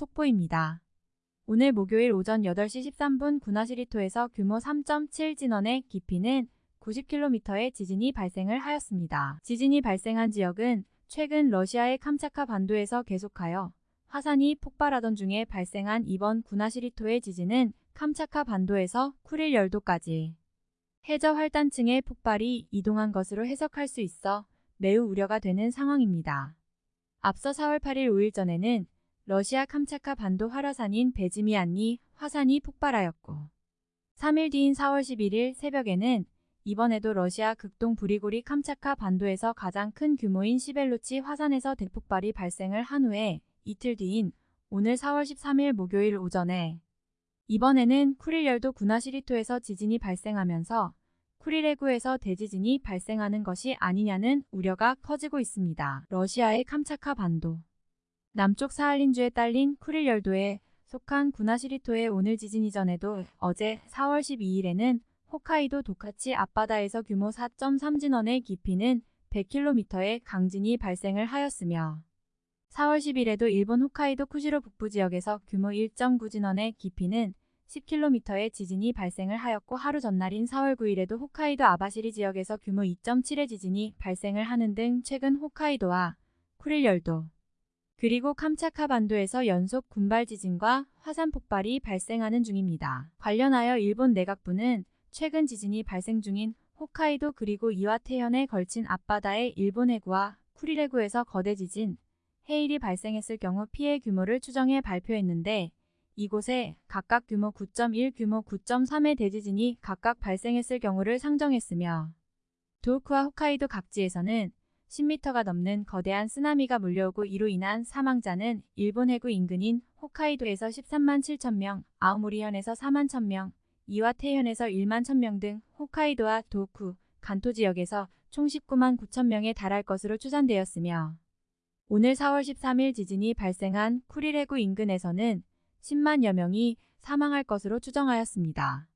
속보입니다. 오늘 목요일 오전 8시 13분 군화시리토에서 규모 3.7 진원의 깊이는 90km의 지진이 발생을 하였습니다. 지진이 발생한 지역은 최근 러시아의 캄차카 반도에서 계속하여 화산이 폭발하던 중에 발생한 이번 군화시리토의 지진은 캄차카 반도에서 쿠릴 열도까지 해저 활단층의 폭발이 이동한 것으로 해석할 수 있어 매우 우려가 되는 상황입니다. 앞서 4월 8일 5일 전에는 러시아 캄차카 반도 활화산인 베지미안니 화산이 폭발하였고 3일 뒤인 4월 11일 새벽에는 이번에도 러시아 극동 브리고리 캄차카 반도에서 가장 큰 규모인 시벨로치 화산에서 대폭발이 발생을 한 후에 이틀 뒤인 오늘 4월 13일 목요일 오전에 이번에는 쿠릴열도 군화시리토에서 지진이 발생하면서 쿠릴해구에서 대지진이 발생하는 것이 아니냐는 우려가 커지고 있습니다. 러시아의 캄차카 반도 남쪽 사할린주에 딸린 쿠릴 열도에 속한 군화시리토의 오늘 지진 이전에도 어제 4월 12일에는 홋카이도 도카치 앞바다에서 규모 4.3 진원의 깊이는 100km의 강진이 발생을 하였으며 4월 10일에도 일본 홋카이도 쿠시로 북부 지역에서 규모 1.9 진원의 깊이는 10km의 지진이 발생을 하였고 하루 전날인 4월 9일에도 홋카이도 아바시리 지역에서 규모 2.7의 지진이 발생을 하는 등 최근 홋카이도와 쿠릴 열도 그리고 캄차카 반도에서 연속 군발 지진과 화산 폭발이 발생하는 중입니다. 관련하여 일본 내각부는 최근 지진이 발생 중인 홋카이도 그리고 이와테현에 걸친 앞바다의 일본 해구와 쿠릴 해구에서 거대 지진, 해일이 발생했을 경우 피해 규모를 추정해 발표했는데 이곳에 각각 규모 9.1, 규모 9.3의 대지진이 각각 발생했을 경우를 상정했으며 도호쿠와 홋카이도 각지에서는 10m가 넘는 거대한 쓰나미가 몰려오고 이로 인한 사망자는 일본 해구 인근인 홋카이도에서 13만 7천 명, 아오모리현에서 4만 1천 명, 이와테현에서 1만 1천 등 홋카이도와 도쿠, 간토 지역에서 총 19만 9천 명에 달할 것으로 추산되었으며 오늘 4월 13일 지진이 발생한 쿠릴 해구 인근에서는 10만여 명이 사망할 것으로 추정하였습니다.